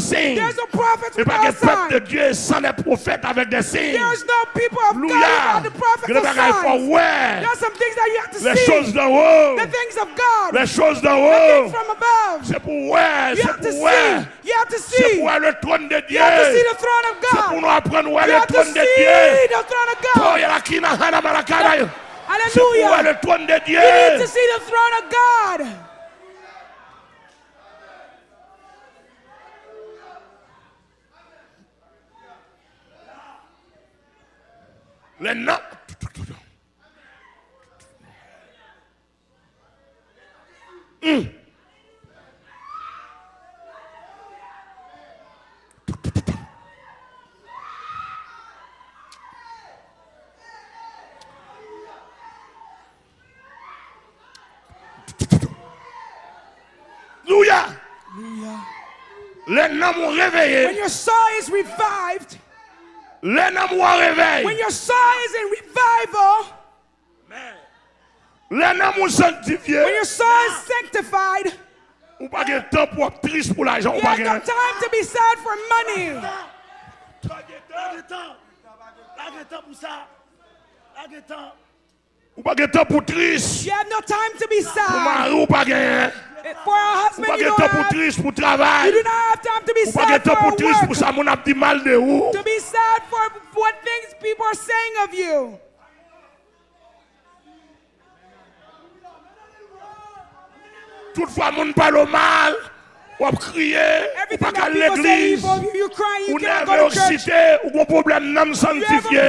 sans. Il n'y a pas de peuple de Dieu sans les prophètes avec des signes. Alléluia. Il y a des choses ouais. Les choses d'en haut. Les choses d'en haut. C'est pour ouais. C'est pour ouais. C'est pour le trône de Dieu. C'est pour nous apprendre ouais le trône de Dieu. Alléluia. C'est pour le trône de Dieu. You need to see the throne of God. Les noms. Hum. Alléluia. Les noms m'ont When your soul is revived, Les noms m'ont when your soul Lè nan moun sanctifié. When your soul is sanctified. Ou pa gen tan pou ap trist pou l'ajan. You have no time to be sad for money. La gen tan. La gen tan pou sa. La gen tan. Ou pa gen tan pou trist. You have no time to be sad. Pou mari ou pa gen. For a husband you don't have. Ou pa gen tan pou trist pou travay. You do not have time to be sad for work. Ou pa gen tan pou trist pou sa moun ap di mal de ou. To be sad for what things people are saying of you. Toutefois, mon parle mal, on crie, on pas à l'église, on est excité, on a un problème non sanctifié.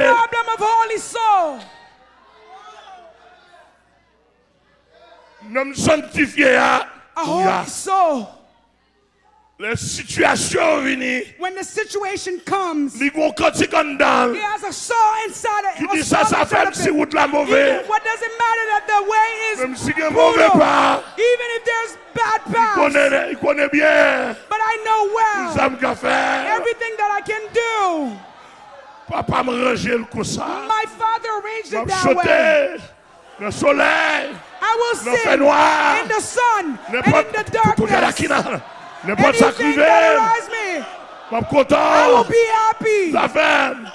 Non sanctifié, ah, a. Les situations venues. When the situation comes, Li gon kantik an dan. he has a soul inside of Ki a di sa soul sa inside of si him. la what does it matter that the way is Mem si gen mouve brutal, even if there's bad paths. kone, I kone bien. But I know well Sa m ka everything that I can do. Papa m raje l kon sa. My father arranged it that way. Le soleil. I will fait sing in the sun and in the darkness. Le pot sakriven. Mwen kontan. Zafen.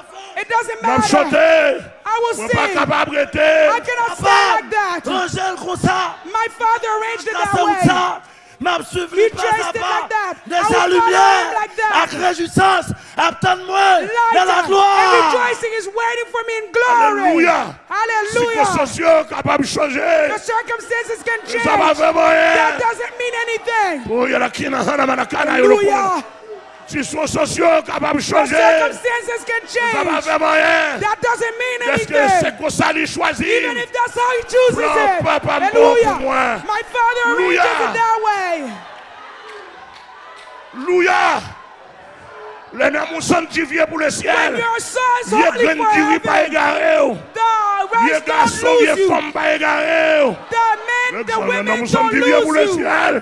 Mwen chote. Mwen pa kapab rete. Mwen pa kapab rete. Mwen pa kapab rete. m'a suivi pas à pas. Like de sa lumière, like abdonne-moi, dans la gloire. Alléluia. Alléluia. Circonstances de changer. The circumstances can change. Ça va vraiment rien. That doesn't mean anything. Oh, Si sou sosyo kapab chanje, sa pa veman yen. Deske se kosa li chwazi, plan papa mou pou mwen. Louya! Louya! Le nan moun san ti vie pou le siel, ye gren kiri pa e gare ou, ye gason, ye fom pa e gare ou. Le nan moun san ti vie pou le siel,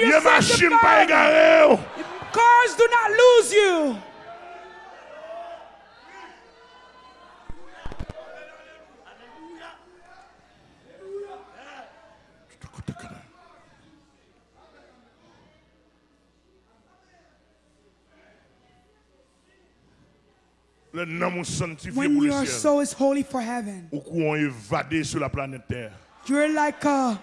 ye machin pa e gare ou. Cars do not lose you. Les noms sanctifiés When your soul is holy for heaven, Ou qu'on évadé sur la planète Terre. you're like a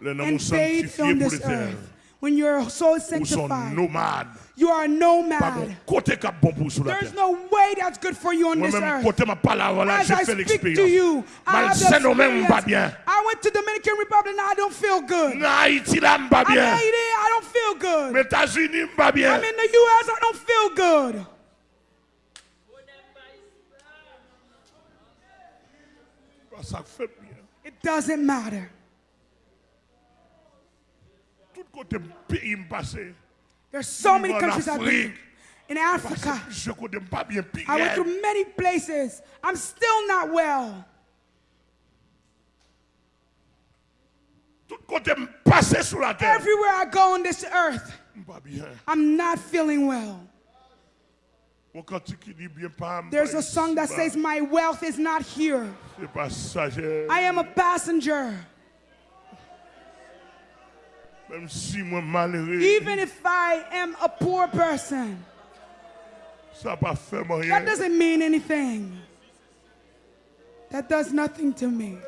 invade on this earth. When your soul is Ou sont sanctified, you are a nomad. bon côté cap bon pour sur la There's no way that's good for you on this earth. côté ma parole, là, As I speak to you, I have the Malsain, même pas experience. I went to Dominican Republic and I don't feel good. En Haïti, là, m'pas I'm bien. Haiti, I don't feel good. Mais États-Unis, m'pas bien. I'm in the U.S. I don't feel good. Ça fait bien. It doesn't matter. Tout côté pays m'passé. There's so many countries I've been in Africa. Je côté pas bien. I went through many places. I'm still not well. Tout côté passé sur la terre. Everywhere I go on this earth, I'm not feeling well. Mon cantique qui dit bien pas. m'pas There's a song that says, My wealth is not here. I am a passenger. Même si moi malheureux, Even if I am a poor person, ça pas fait rien. that doesn't mean anything. That does nothing to me.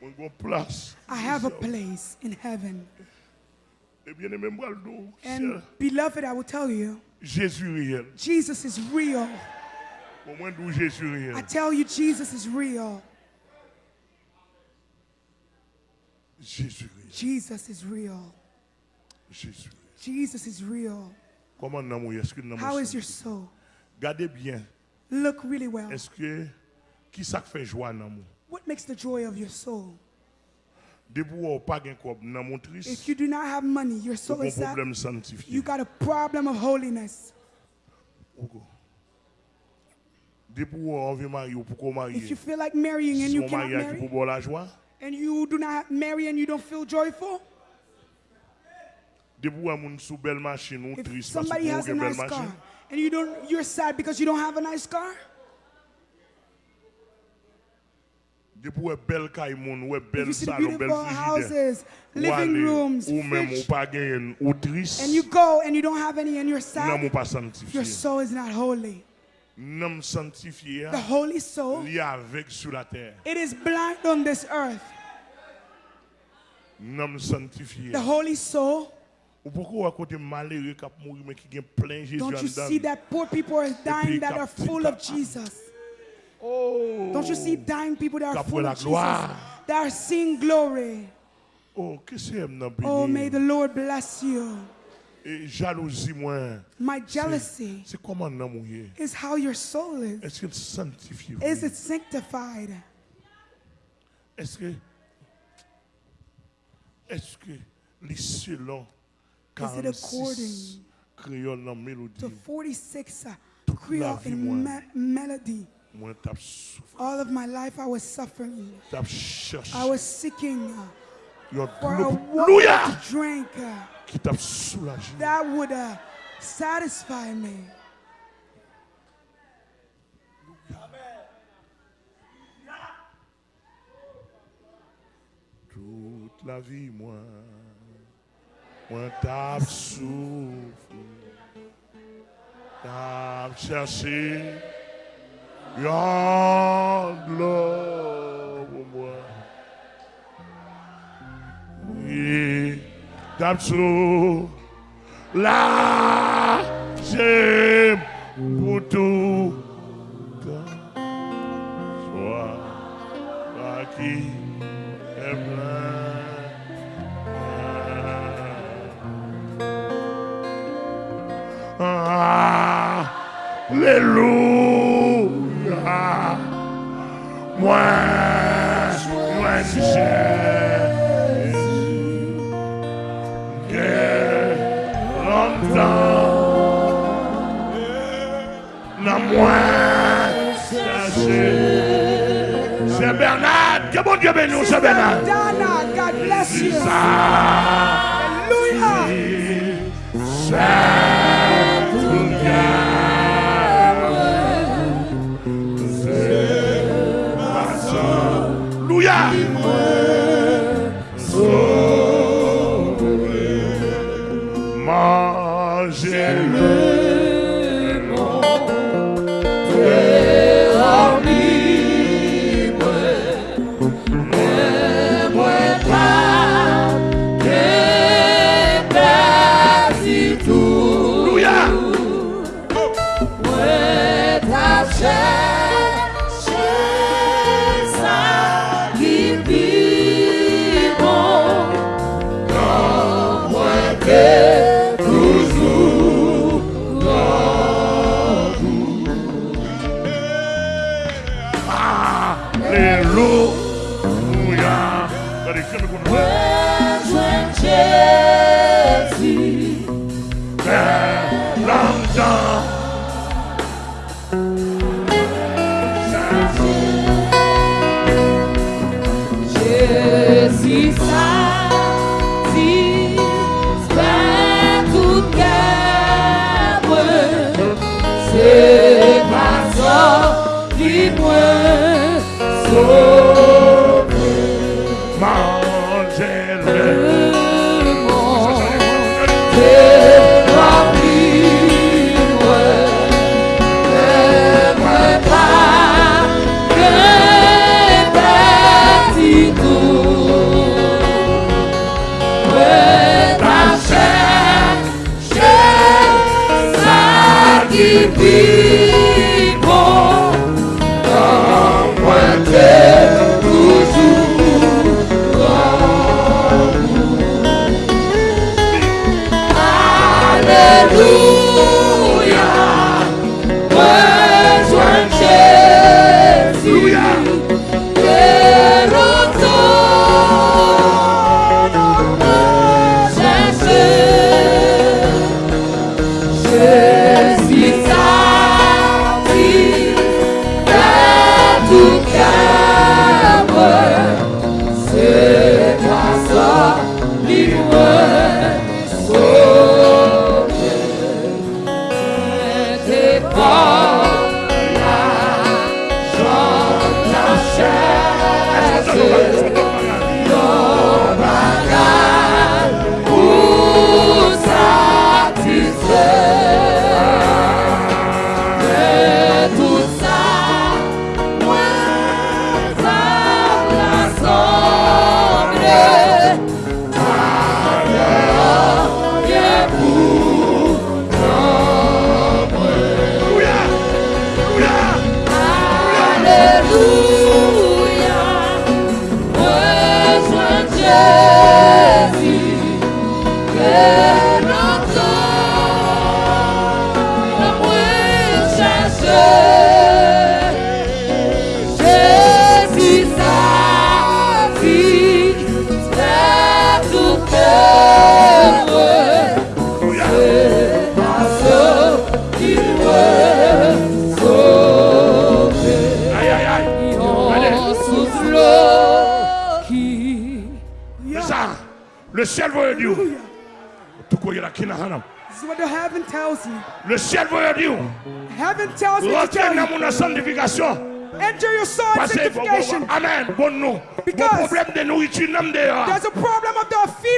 Mon gon place. I have a place in heaven. Et bien aimé moi le dos. And beloved, I will tell you, Jésus is real. Au moins d'où Jésus I tell you, Jesus is real. Jesus is real. Jesus is real. Comment nan mou est-ce que nan How is your soul? Gardez bien. Look really well. Est-ce que qui ça fait joie nan mou? What makes the joy of your soul? Depuis ou pas gen kob nan mon If you do not have money, your ou soul is sad. You got a problem of holiness. Ouko. Depuis ou on veut marier ou pour qu'on If you feel like marrying and you cannot mariage qui pour marry, boire la joie. And you do not marry and you don't feel joyful, Depuis ou moun sous belle machine ou if somebody has a nice car and you don't, you're sad because you don't have a nice car. Depuis ou belle kay moun, ou If you see the beautiful houses, living rooms, ou même ou fridge, pas gen ou triste. and you go and you don't have any and you're sad, your soul is not holy. Sanctifié The holy soul, li avec sur la terre. it is blind on this earth. Sanctifié. The holy soul, Ou pourquoi à côté malheureux qui mourir mais qui gen plein Jésus don't you see that poor people are dying that are full of Jesus? Oh. Don't you see dying people that are full of Jesus? That are seeing glory. Oh, Oh, may the Lord bless you. Jalousie moi. My jealousy C'est comment nan is how your soul is. Est-ce qu'il sanctifie Is it sanctified? Est-ce que est-ce que les selon Is it 46 according créole dans mélodie To 46 uh, Creole in me- melody. moi t'as souffert All of my life I was suffering. I was seeking uh, for a water to drink uh, qui t'a soulagé. That would uh, satisfy me. toute la vie moi moi t'as souffert. T'as cherché t'as soulagé pour tout. Alléluia. Moi, moi, Jésus. Longtemps. Na moi, chercher. C'est Bernard. Que bon Dieu bénisse, c'est Bernard. God bless you. Ça, Hallelujah. Qui vit ciel veut dire. Tout quoi, il y a la kina hana. This is what the heaven tells you. Le ciel veut dire. Heaven tells me to tell you. sanctification. Enter your soul in sanctification. Amen. Bon nous. Bon Because problème de nourriture. There's a problem of the feeding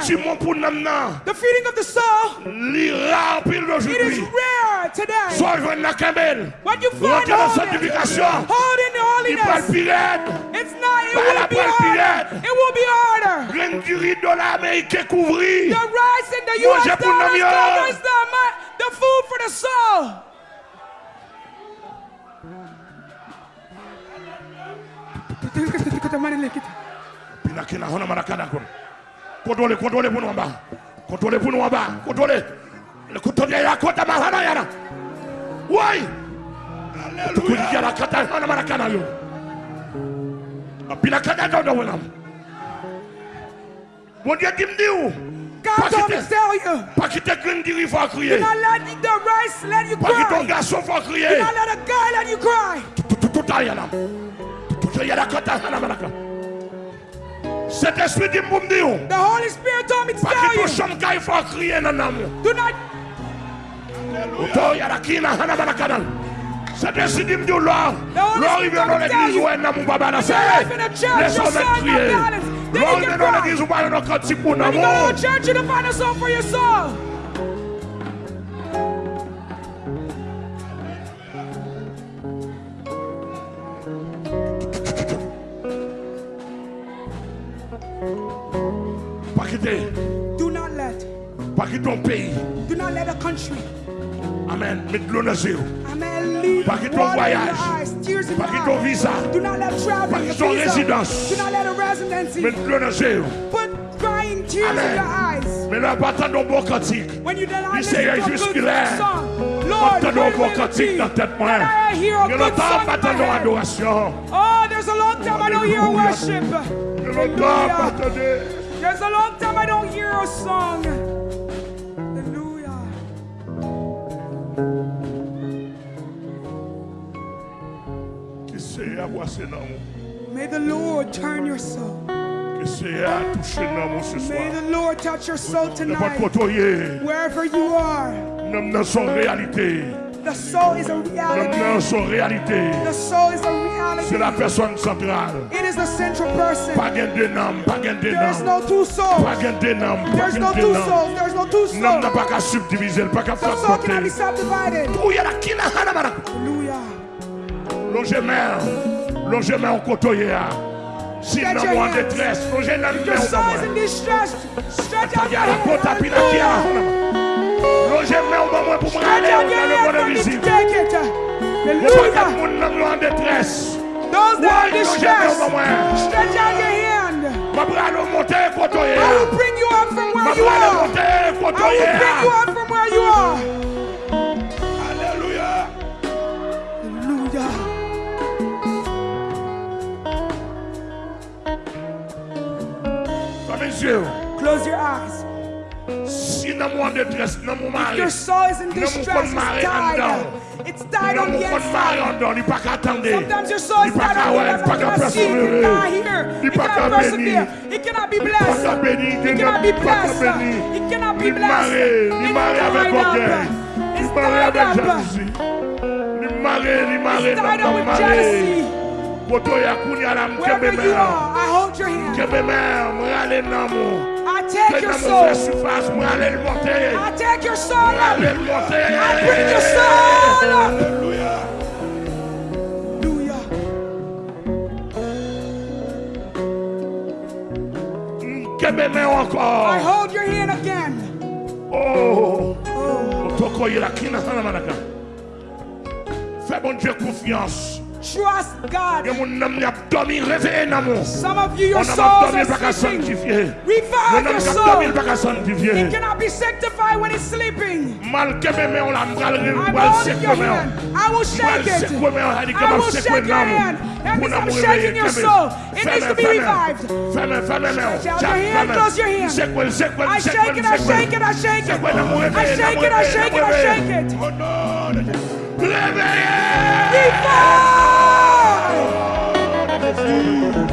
the soul out there. Nourriture, mon pour nam nan. The feeding of the soul, Li rare pile it is rare today. Soit je na kambel. When you find dans holiness, sanctification. holding the Il parle holiness, pirate. it's not, it will be harder. It will be harder. Graine du riz de l'Amérique couvri. The rice and the US dollars covers the, the food for the soul. Hona marakana. contrôler, contrôler pour nous en bas. Contrôler pour nous en bas. Contrôler. Le contrôler à mahana yana. Oui. Alléluia. Tu la kata hana mara kana yo. Apila kata dodo wala. Dieu qui me dit où on. Pas quitter green dire il faut crier. You not let the rice let you cry. Pas quitter garçon faut crier. You not let a guy let you cry. Tout tout tout tout. Tout mara kana. Cet esprit dit pour me dire. The Holy Spirit told me to tell you. Pas qu'il faut crier dans l'amour. Do not. Otoya la kina hana bana kanal. Cet esprit dit me dire là. L'arrivée dans l'église ouais na mon baba na sœur. Laisse-moi crier. L'arrivée dans l'église ouais na quand tu pour l'amour. Church, you to find a song for your soul. Pas quitter ton pays. do not let a country, Amen. Mets de l'eau dans les yeux. amen, leave Pas quitter ton in voyage. tears in Pas quitter ton eyes. visa. Do not let Pas traveling, quitter a ton résidence. Do not let a residency. Mets de l'eau dans les yeux. Put crying tears in Amen. your eyes. Mais là, pas cantique. When you do not listen to a good song, Lord, will it be? I hear a good song in my head? Oh, there's a long time I don't hear worship. Hallelujah. There's a long time I don't hear a song. May the Lord turn your soul. Que c'est à toucher dans mon ce May the Lord touch your soul tonight. Wherever you are, The soul is a. Le cœur, réalité. A. C'est la personne centrale. It is the central person. Pas de nom, pas gain de nom. There is no two souls. Pas gain de nom, There is no two souls. There is no two souls. N'a pas qu'à subdiviser, pas qu'à faire soul cannot be subdivided. Hallelujah. Longe longe au côté hein. si nous sommes en détresse, nous sommes en détresse. Stretch out your hand au bon moment pour me dans le monde pas que monde dans en détresse. Stretch out your hand. I will bring you up from where you are. I will bring you up from where you are. Alléluia. Alléluia. Close your eyes. Si dans mon détresse, dans mon mari, Your soul is in distress. It's died. It's died on the compte mari en inside. dedans, il pas qu'à attendre. Sometimes your soul is died on the inside. It cannot see, it cannot hear, Il it cannot qu'à persevere, it cannot be blessed. It cannot be blessed. It cannot be blessed. It's tied up. orgueil. It's Il maré tied avec up. jalousie. Il maré, il maré, It's tied up with jealousy. Koto ya kounya la Wherever you are, I hold your hand. take your soul. I take your soul. I bring your soul up. Hallelujah. I hold your hand again. Oh. oh. Fais bon Dieu confiance. Trust God. Gen moun nam ni ap domi reveye nan moun. Some of you, your souls are sleeping. Revive your soul. domi baka sanctifiye. It cannot be sanctified when it's sleeping. Mal kebe mè on la mbral I'm holding your hand. I will shake it. sekwe mè on hadi I will shake your hand. That means I'm shaking your soul. It needs to be revived. Fè mè, fè mè mè. Stretch out Chak, your hand, close your hand. I shake it, I shake it, I shake it. Sekwe nan moun I shake it, I shake it, I shake it. Oh Música